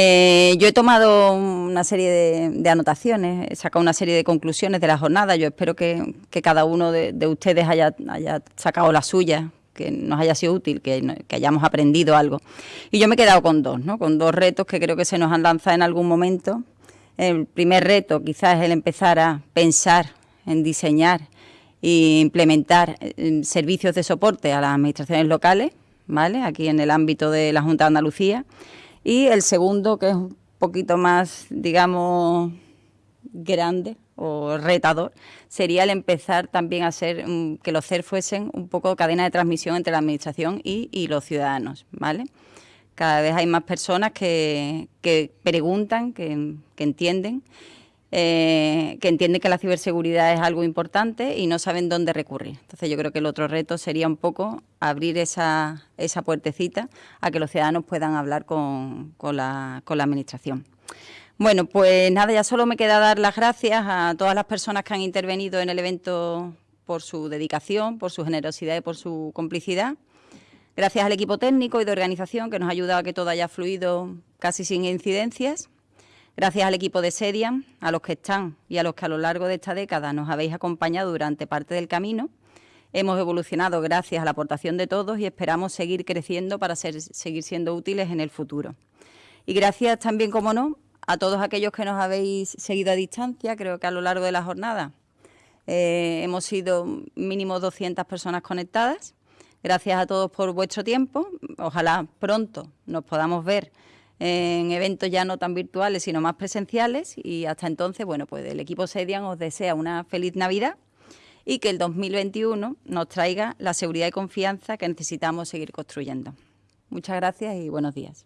Eh, yo he tomado una serie de, anotaciones, he sacado una serie de conclusiones de la jornada. Yo espero que, cada uno de, ustedes haya, sacado la suya, que nos haya sido útil, que, hayamos aprendido algo. Y yo me he quedado con dos, ¿no? con dos retos que creo que se nos han lanzado en algún momento. El primer reto quizás es el empezar a pensar en diseñar e implementar eh, servicios de soporte a las administraciones locales, ¿vale? aquí en el ámbito de la Junta de Andalucía y el segundo, que es un poquito más, digamos, grande o retador, sería el empezar también a ser que los CER fuesen un poco cadena de transmisión entre la Administración y, los ciudadanos, ¿vale? Cada vez hay más personas que, preguntan, que, que entienden eh, que entienden que la ciberseguridad es algo importante y no saben dónde recurrir. Entonces yo creo que el otro reto sería un poco abrir esa, esa puertecita a que los ciudadanos puedan hablar con, la, con la Administración. Bueno, pues nada, ya solo me queda dar las gracias a todas las personas que han intervenido en el evento por su dedicación, por su generosidad y por su complicidad. Gracias al equipo técnico y de organización que nos ha ayudado a que todo haya fluido casi sin incidencias. Gracias al equipo de Serian, a los que están y a los que a lo largo de esta década nos habéis acompañado durante parte del camino. Hemos evolucionado gracias a la aportación de todos y esperamos seguir creciendo para seguir siendo útiles en el futuro. Y gracias también, como no, a todos aquellos que nos habéis seguido a distancia, creo que a lo largo de la jornada eh, hemos sido mínimo 200 personas conectadas. Gracias a todos por vuestro tiempo. Ojalá pronto nos podamos ver en eventos ya no tan virtuales, sino más presenciales. Y hasta entonces, bueno, pues el equipo Sedian os desea una feliz Navidad y que el 2021 nos traiga la seguridad y confianza que necesitamos seguir construyendo. Muchas gracias y buenos días.